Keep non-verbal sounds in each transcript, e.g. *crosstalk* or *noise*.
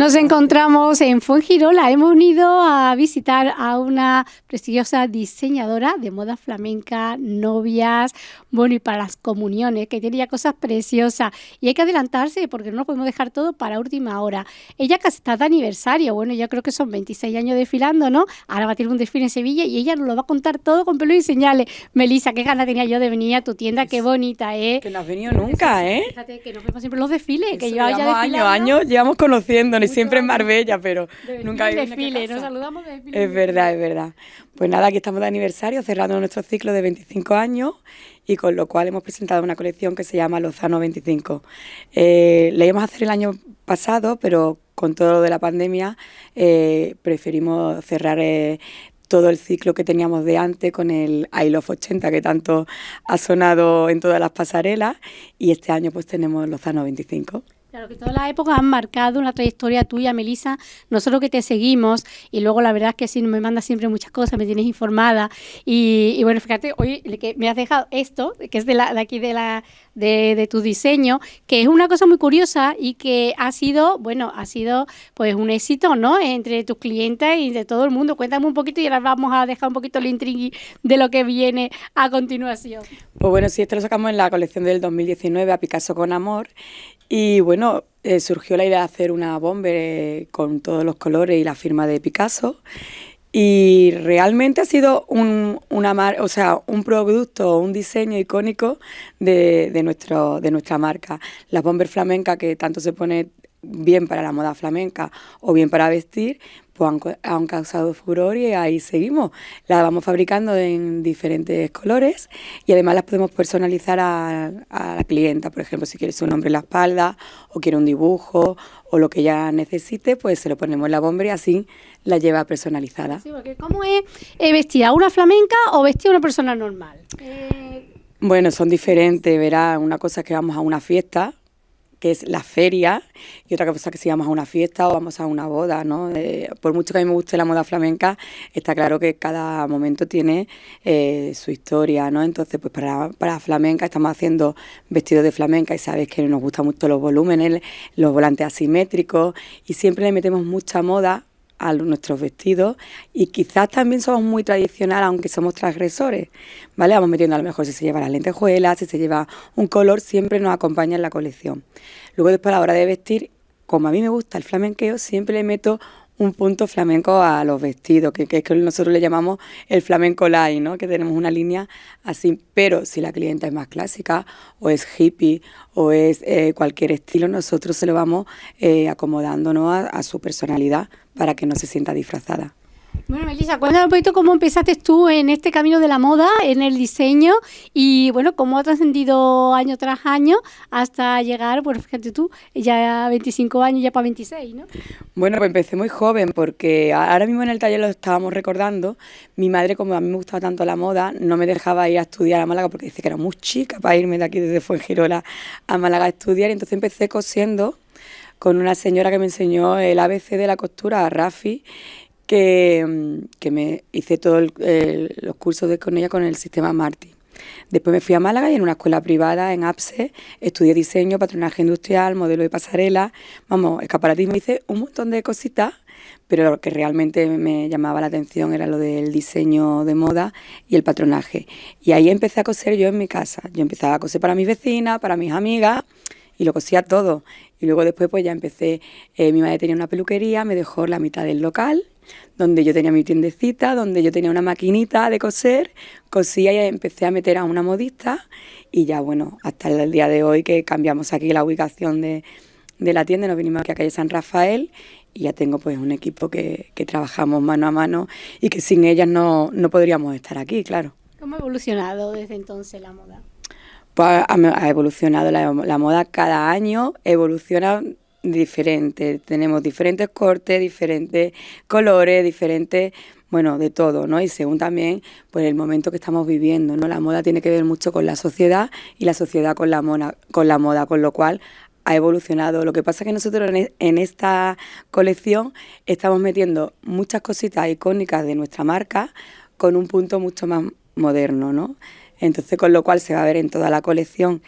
Nos encontramos en Fuengirola. Hemos ido a visitar a una prestigiosa diseñadora de moda flamenca, novias, bueno, y para las comuniones, que tiene ya cosas preciosas. Y hay que adelantarse porque no lo podemos dejar todo para última hora. Ella casi está de aniversario, bueno, yo creo que son 26 años desfilando, ¿no? Ahora va a tener un desfile en Sevilla y ella nos lo va a contar todo con pelo y señales. Melisa, qué ganas tenía yo de venir a tu tienda, qué bonita, ¿eh? Que no has venido nunca, ¿eh? Fíjate que nos vemos siempre en los desfiles, que yo ya llevamos años, años llevamos conociéndonos, siempre en Marbella, pero nunca hay desfile, nos saludamos de desfile. Es verdad, es verdad. Pues nada, aquí estamos de aniversario, cerrando nuestro ciclo de 25 años y con lo cual hemos presentado una colección que se llama Lozano 25. Eh, la íbamos a hacer el año pasado, pero con todo lo de la pandemia eh, preferimos cerrar eh, todo el ciclo que teníamos de antes con el I Love 80 que tanto ha sonado en todas las pasarelas y este año pues tenemos Lozano 25. Claro que todas las épocas han marcado una trayectoria tuya, Melisa. Nosotros que te seguimos y luego la verdad es que sí, me mandas siempre muchas cosas, me tienes informada. Y, bueno, fíjate, hoy que me has dejado esto, que es de, la, de aquí de, la, de, de tu diseño, que es una cosa muy curiosa y que ha sido, bueno, ha sido pues un éxito, ¿no? Entre tus clientes y de todo el mundo. Cuéntame un poquito y ahora vamos a dejar un poquito el intrigui de lo que viene a continuación. Pues bueno, sí, esto lo sacamos en la colección del 2019 a Picasso con Amor y bueno, eh, surgió la idea de hacer una bomber con todos los colores y la firma de Picasso y realmente ha sido un, una o sea, un producto, un diseño icónico de, de, nuestro, de nuestra marca. La bomber flamenca que tanto se pone bien para la moda flamenca o bien para vestir, pues han, han causado furor y ahí seguimos. Las vamos fabricando en diferentes colores y además las podemos personalizar a, a la clienta. Por ejemplo, si quiere su nombre en la espalda o quiere un dibujo o lo que ella necesite, pues se lo ponemos en la bomber y así la lleva personalizada. Sí, porque ¿cómo es eh, vestir a una flamenca o vestir a una persona normal? Eh, Bueno, son diferentes, verás, una cosa es que vamos a una fiesta, que es la feria, y otra cosa que si vamos a una fiesta o vamos a una boda, ¿no? Eh, por mucho que a mí me guste la moda flamenca, está claro que cada momento tiene eh, su historia, ¿no? Entonces, pues para, para flamenca estamos haciendo vestidos de flamenca y sabes que nos gustan mucho los volúmenes, los volantes asimétricos, y siempre le metemos mucha moda a nuestros vestidos y quizás también somos muy tradicional aunque somos transgresores, ¿vale? Vamos metiendo a lo mejor si se lleva las lentejuelas, si se lleva un color, siempre nos acompaña en la colección. Luego después a la hora de vestir, como a mí me gusta el flamenqueo, siempre le meto un punto flamenco a los vestidos, que, que es que nosotros le llamamos el flamenco line, ¿no? que tenemos una línea así, pero si la clienta es más clásica o es hippie o es eh, cualquier estilo, nosotros se lo vamos eh, acomodando ¿no? a, a su personalidad para que no se sienta disfrazada. Bueno, Melissa, cuéntame un poquito cómo empezaste tú en este camino de la moda, en el diseño y bueno, cómo ha trascendido año tras año hasta llegar, bueno, fíjate tú, ya 25 años, ya para 26, ¿no? Bueno, pues empecé muy joven porque ahora mismo en el taller lo estábamos recordando. Mi madre, como a mí me gustaba tanto la moda, no me dejaba ir a estudiar a Málaga porque dice que era muy chica para irme de aquí desde Fuengirola a Málaga a estudiar. Y entonces empecé cosiendo con una señora que me enseñó el ABC de la costura, Rafi, que, mm, que me hice todos los cursos de, con ella con el sistema Marti. Después me fui a Málaga y en una escuela privada en APSE estudié diseño, patronaje industrial, modelo de pasarela, vamos, escaparatismo, hice un montón de cositas, pero lo que realmente me llamaba la atención era lo del diseño de moda y el patronaje. Y ahí empecé a coser yo en mi casa. Yo empezaba a coser para mis vecinas, para mis amigas y lo cosía todo. Y luego después pues ya empecé, eh, mi madre tenía una peluquería, me dejó la mitad del local, donde yo tenía mi tiendecita, donde yo tenía una maquinita de coser, cosía y empecé a meter a una modista y ya bueno, hasta el día de hoy que cambiamos aquí la ubicación de, de la tienda, nos vinimos aquí a calle San Rafael y ya tengo pues un equipo que, que trabajamos mano a mano y que sin ellas no, no podríamos estar aquí, claro. ¿Cómo ha evolucionado desde entonces la moda? Pues ha, ha evolucionado la, la moda cada año, evoluciona diferente. Tenemos diferentes cortes, diferentes colores, diferentes, bueno, de todo, ¿no? Y según también, pues el momento que estamos viviendo, ¿no? La moda tiene que ver mucho con la sociedad y la sociedad con la, mona, con la moda, con lo cual ha evolucionado. Lo que pasa es que nosotros en, esta colección estamos metiendo muchas cositas icónicas de nuestra marca con un punto mucho más moderno, ¿no? Entonces, con lo cual se va a ver en toda la colección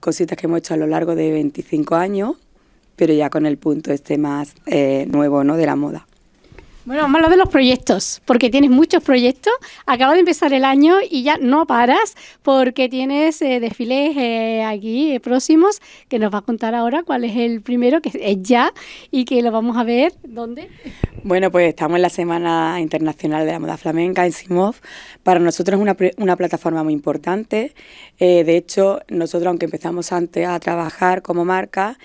cositas que hemos hecho a lo largo de 25 años pero ya con el punto este más eh, nuevo, ¿no? De la moda. Bueno, vamos a hablar de los proyectos, porque tienes muchos proyectos. Acaba de empezar el año y ya no paras, porque tienes eh, desfiles eh, aquí eh, próximos, que nos va a contar ahora cuál es el primero, que es ya, y que lo vamos a ver. ¿Dónde? Bueno, pues estamos en la Semana Internacional de la Moda Flamenca en Simov. Para nosotros es una, una plataforma muy importante. de hecho, nosotros, aunque empezamos antes a trabajar como marca,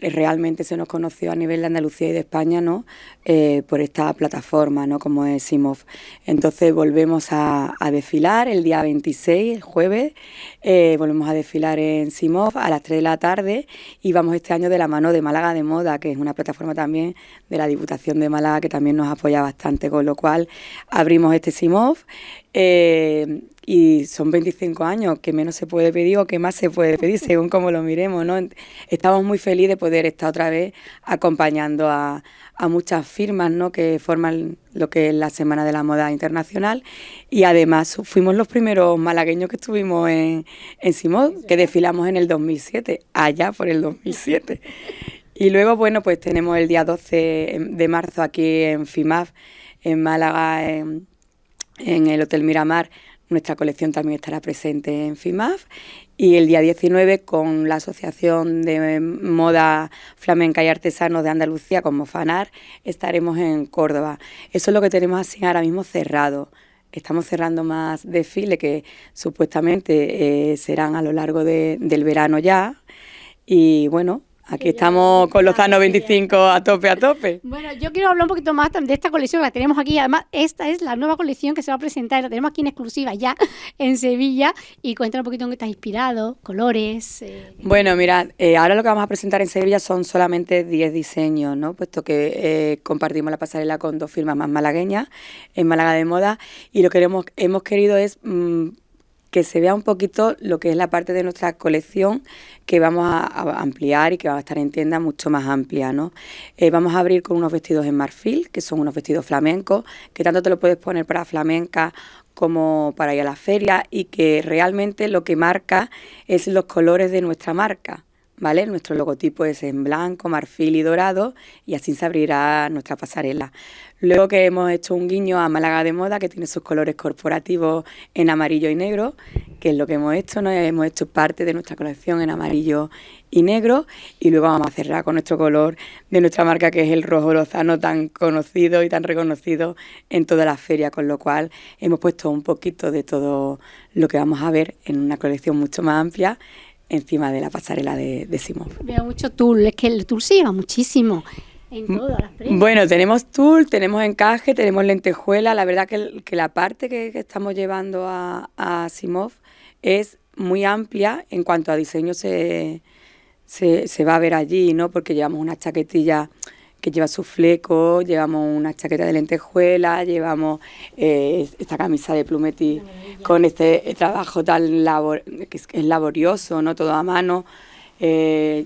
realmente se nos conoció a nivel de Andalucía y de España, ¿no? Eh, por esta plataforma, ¿no? Como es Simov. Entonces volvemos a, desfilar el día 26, el jueves, eh, volvemos a desfilar en Simov a las 3 de la tarde y vamos este año de la mano de Málaga de Moda, que es una plataforma también de la Diputación de Málaga que también nos apoya bastante, con lo cual abrimos este Simov. Eh, y son 25 años, que menos se puede pedir o que más se puede pedir, *laughs* según como lo miremos, ¿no? Estamos muy felices de poder estar otra vez acompañando a, muchas firmas, ¿no? Que forman lo que es la Semana de la Moda Internacional y además fuimos los primeros malagueños que estuvimos en, en Simón, que desfilamos en el 2007, allá por el 2007. Y luego, bueno, pues tenemos el día 12 de marzo aquí en FIMAF, en Málaga, en, en el Hotel Miramar, nuestra colección también estará presente en FIMAF y el día 19 con la Asociación de Moda Flamenca y Artesanos de Andalucía como FANAR estaremos en Córdoba. Eso es lo que tenemos así ahora mismo cerrado. Estamos cerrando más desfiles que supuestamente eh, serán a lo largo del verano ya. Y bueno, Aquí estamos con los Zano 25 a tope, a tope. Bueno, yo quiero hablar un poquito más de esta colección, la tenemos aquí. Además, esta es la nueva colección que se va a presentar, la tenemos aquí en exclusiva ya *laughs* en Sevilla. Y cuéntanos un poquito en qué está inspirado, colores. Eh. Bueno, mira, eh, ahora lo que vamos a presentar en Sevilla son solamente 10 diseños, ¿no? Puesto que eh, compartimos la pasarela con dos firmas más malagueñas, en Málaga de Moda. Y lo que hemos, hemos querido es. Mm, que se vea un poquito lo que es la parte de nuestra colección que vamos a, ampliar y que va a estar en tienda mucho más amplia. ¿no? Eh, vamos a abrir con unos vestidos en marfil, que son unos vestidos flamencos, que tanto te lo puedes poner para flamenca como para ir a la feria y que realmente lo que marca es los colores de nuestra marca. ¿Vale? Nuestro logotipo es en blanco, marfil y dorado y así se abrirá nuestra pasarela. Luego que hemos hecho un guiño a Málaga de Moda, que tiene sus colores corporativos en amarillo y negro, que es lo que hemos hecho, ¿no? hemos hecho parte de nuestra colección en amarillo y negro, y luego vamos a cerrar con nuestro color de nuestra marca, que es el rojo lozano, tan conocido y tan reconocido en toda la feria, con lo cual hemos puesto un poquito de todo lo que vamos a ver en una colección mucho más amplia encima de la pasarela de, de Simón. Veo mucho tul, es que el tul se lleva muchísimo. Bueno, tenemos tul, tenemos encaje, tenemos lentejuela. La verdad que, la parte que, estamos llevando a, a, Simov es muy amplia en cuanto a diseño se, se, va a ver allí, ¿no? Porque llevamos una chaquetilla que lleva su fleco, llevamos una chaqueta de lentejuela, llevamos eh, esta camisa de plumetí con este trabajo tan labor, que es, laborioso, ¿no? Todo a mano. Eh,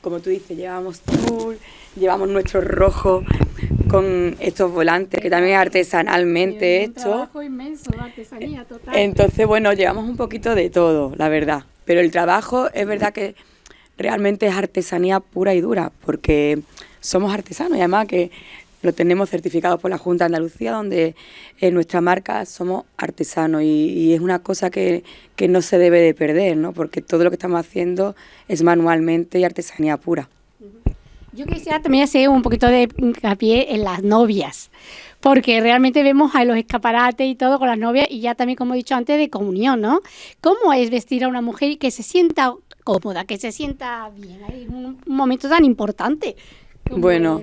como tú dices, llevamos tul llevamos nuestro rojo con estos volantes que también es artesanalmente hecho. trabajo inmenso artesanía total. Entonces, bueno, llevamos un poquito de todo, la verdad. Pero el trabajo es verdad que realmente es artesanía pura y dura, porque somos artesanos y además que lo tenemos certificado por la Junta de Andalucía, donde en nuestra marca somos artesanos y, es una cosa que, que, no se debe de perder, ¿no? porque todo lo que estamos haciendo es manualmente y artesanía pura. Yo quisiera también hacer un poquito de hincapié en las novias, porque realmente vemos a los escaparates y todo con las novias y ya también, como he dicho antes, de comunión, ¿no? ¿Cómo es vestir a una mujer y que se sienta cómoda, que se sienta bien? Hay un, momento tan importante. Bueno,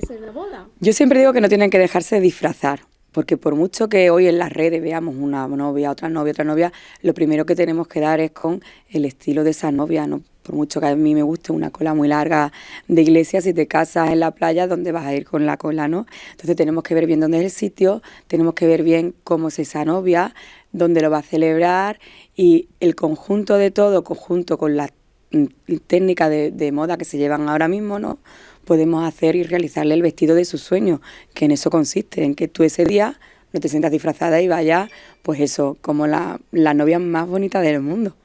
yo siempre digo que no tienen que dejarse disfrazar. Porque por mucho que hoy en las redes veamos una novia, otra novia, otra novia, lo primero que tenemos que dar es con el estilo de esa novia, ¿no? por mucho que a mí me guste una cola muy larga de iglesia, si te casas en la playa, ¿dónde vas a ir con la cola, no? Entonces tenemos que ver bien dónde es el sitio, tenemos que ver bien cómo es esa novia, dónde lo va a celebrar y el conjunto de todo, conjunto con la mm, técnica de, moda que se llevan ahora mismo, ¿no? Podemos hacer y realizarle el vestido de sus sueños, que en eso consiste, en que tú ese día no te sientas disfrazada y vayas, pues eso, como la, la novia más bonita del mundo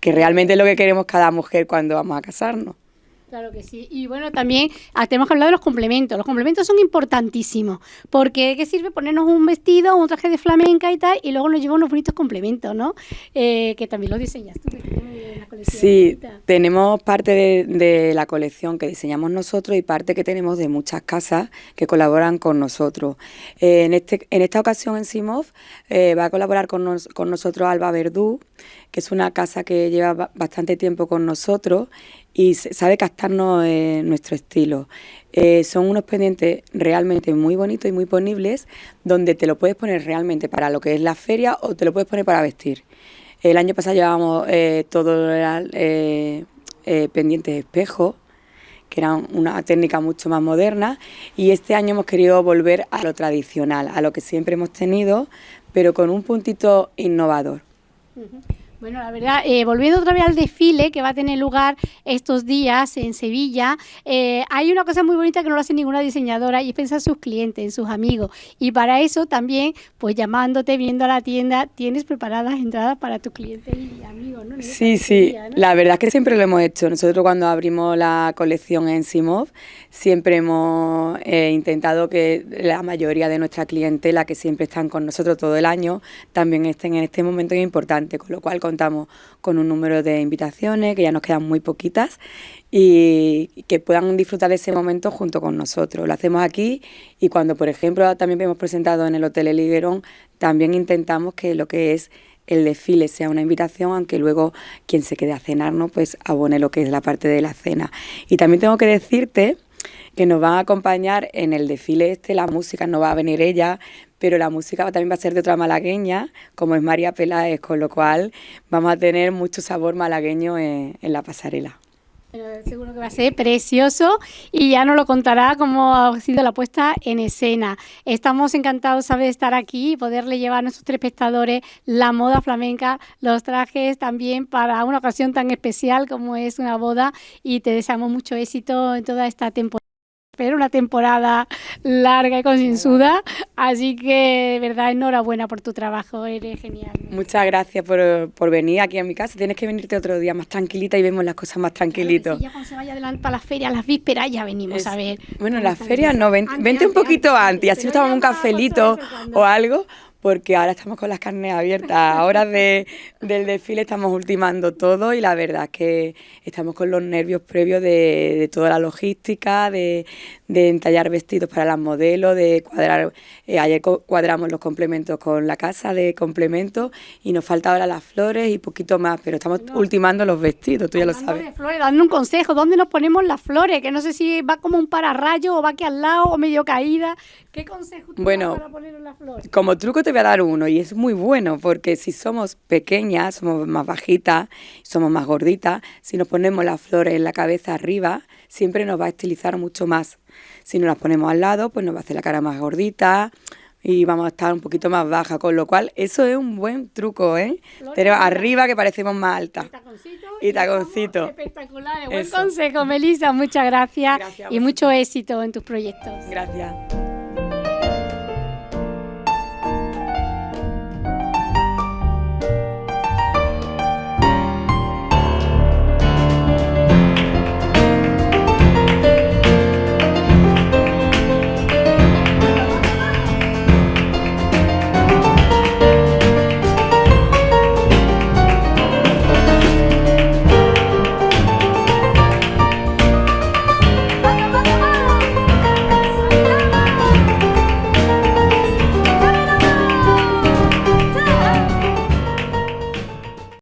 que realmente es lo que queremos cada mujer cuando vamos a casarnos. Claro que sí. Y bueno, también ah, tenemos que hablar de los complementos. Los complementos son importantísimos. Porque ¿qué sirve ponernos un vestido, un traje de flamenca y tal, y luego nos lleva unos bonitos complementos, ¿no? Eh, que también lo diseñas tú. Sí, tenemos parte de, la colección que diseñamos nosotros y parte que tenemos de muchas casas que colaboran con nosotros. Eh, en, este, en esta ocasión en Simov eh, va a colaborar con, con nosotros Alba Verdú, que es una casa que lleva bastante tiempo con nosotros y sabe captarnos eh, nuestro estilo. Eh, son unos pendientes realmente muy bonitos y muy ponibles, donde te lo puedes poner realmente para lo que es la feria o te lo puedes poner para vestir. El año pasado llevábamos eh, todo eh, pendientes de espejo, que era una técnica mucho más moderna, y este año hemos querido volver a lo tradicional, a lo que siempre hemos tenido, pero con un puntito innovador. Bueno, la verdad, eh, volviendo otra vez al desfile que va a tener lugar estos días en Sevilla, eh, hay una cosa muy bonita que no lo hace ninguna diseñadora y es pensar en sus clientes, en sus amigos. Y para eso también, pues llamándote, viendo a la tienda, tienes preparadas entradas para tus clientes y amigos, ¿no? Sí, sí, la verdad es que siempre lo hemos hecho. Nosotros cuando abrimos la colección en Simov, siempre hemos eh, intentado que la mayoría de nuestra clientela, que siempre están con nosotros todo el año, también estén en este momento importante, con lo cual contamos con un número de invitaciones, que ya nos quedan muy poquitas, y que puedan disfrutar ese momento junto con nosotros. Lo hacemos aquí y cuando, por ejemplo, también hemos presentado en el Hotel El también intentamos que lo que es el desfile sea una invitación, aunque luego quien se quede a cenar, ¿no? pues abone lo que es la parte de la cena. Y también tengo que decirte que nos van a acompañar en el desfile este, la música no va a venir ella, pero la música también va a ser de otra malagueña, como es María Peláez, con lo cual vamos a tener mucho sabor malagueño en, la pasarela. Seguro que va a ser precioso y ya nos lo contará cómo ha sido la puesta en escena. Estamos encantados de estar aquí y poderle llevar a nuestros tres espectadores la moda flamenca, los trajes también para una ocasión tan especial como es una boda y te deseamos mucho éxito en toda esta temporada pero una temporada larga y concienzuda, así que de verdad enhorabuena por tu trabajo, eres genial. Muchas gracias por, por, venir aquí a mi casa, tienes que venirte otro día más tranquilita y vemos las cosas más tranquilitos. ya cuando se vaya adelante para la feria, las vísperas, ya venimos a ver. Bueno, las ferias no, vente, un poquito antes, así nos tomamos un cafelito o algo, porque ahora estamos con las carnes abiertas. Ahora de, del desfile estamos ultimando todo y la verdad es que estamos con los nervios previos de, de toda la logística, de, de, entallar vestidos para las modelos, de cuadrar. Eh, ayer cuadramos los complementos con la casa de complementos y nos falta ahora las flores y poquito más, pero estamos ultimando los vestidos, tú ya lo sabes. De flores, dando un consejo, ¿dónde nos ponemos las flores? Que no sé si va como un pararrayo o va aquí al lado o medio caída. ¿Qué consejo tú bueno, para poner las flores? Como truco te voy a dar uno y es muy bueno porque si somos pequeñas, somos más bajitas, somos más gorditas, si nos ponemos las flores en la cabeza arriba, siempre nos va a estilizar mucho más. Si nos las ponemos al lado, pues nos va a hacer la cara más gordita y vamos a estar un poquito más baja, con lo cual eso es un buen truco, ¿eh? Tenemos arriba que parecemos más altas. Y taconcito. Espectacular, buen consejo, Melissa, muchas gracias, y mucho éxito en tus proyectos. Gracias.